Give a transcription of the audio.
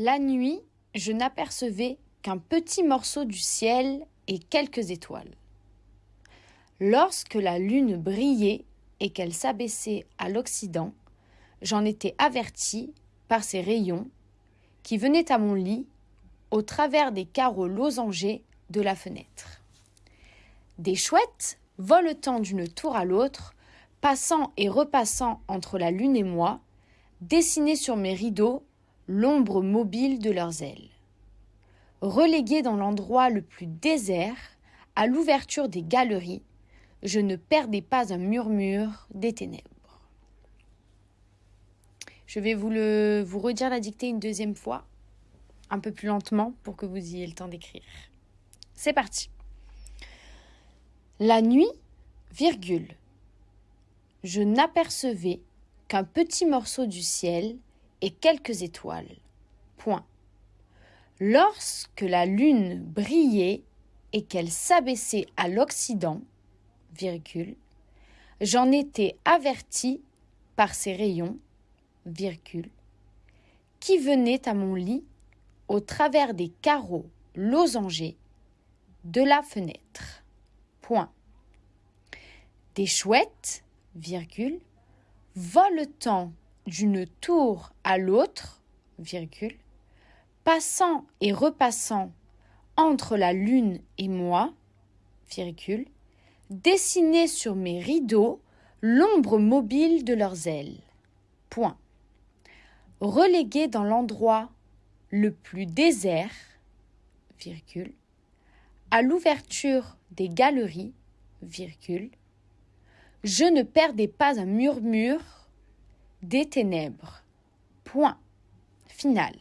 La nuit, je n'apercevais qu'un petit morceau du ciel et quelques étoiles. Lorsque la lune brillait et qu'elle s'abaissait à l'Occident, j'en étais averti par ses rayons qui venaient à mon lit au travers des carreaux losangés de la fenêtre. Des chouettes, voletant d'une tour à l'autre, passant et repassant entre la lune et moi, dessinaient sur mes rideaux l'ombre mobile de leurs ailes. Relégué dans l'endroit le plus désert, à l'ouverture des galeries, je ne perdais pas un murmure des ténèbres. Je vais vous, le, vous redire la dictée une deuxième fois, un peu plus lentement pour que vous ayez le temps d'écrire. C'est parti. La nuit, virgule. Je n'apercevais qu'un petit morceau du ciel et quelques étoiles. Point. Lorsque la lune brillait et qu'elle s'abaissait à l'Occident, j'en étais averti par ses rayons, virgule, qui venaient à mon lit au travers des carreaux losangés de la fenêtre. Point. Des chouettes, virgule, voletant d'une tour à l'autre, virgule, passant et repassant entre la lune et moi, virgule, dessiner sur mes rideaux l'ombre mobile de leurs ailes. Relégué dans l'endroit le plus désert, virgule, à l'ouverture des galeries, virgule, je ne perdais pas un murmure des ténèbres. Point final.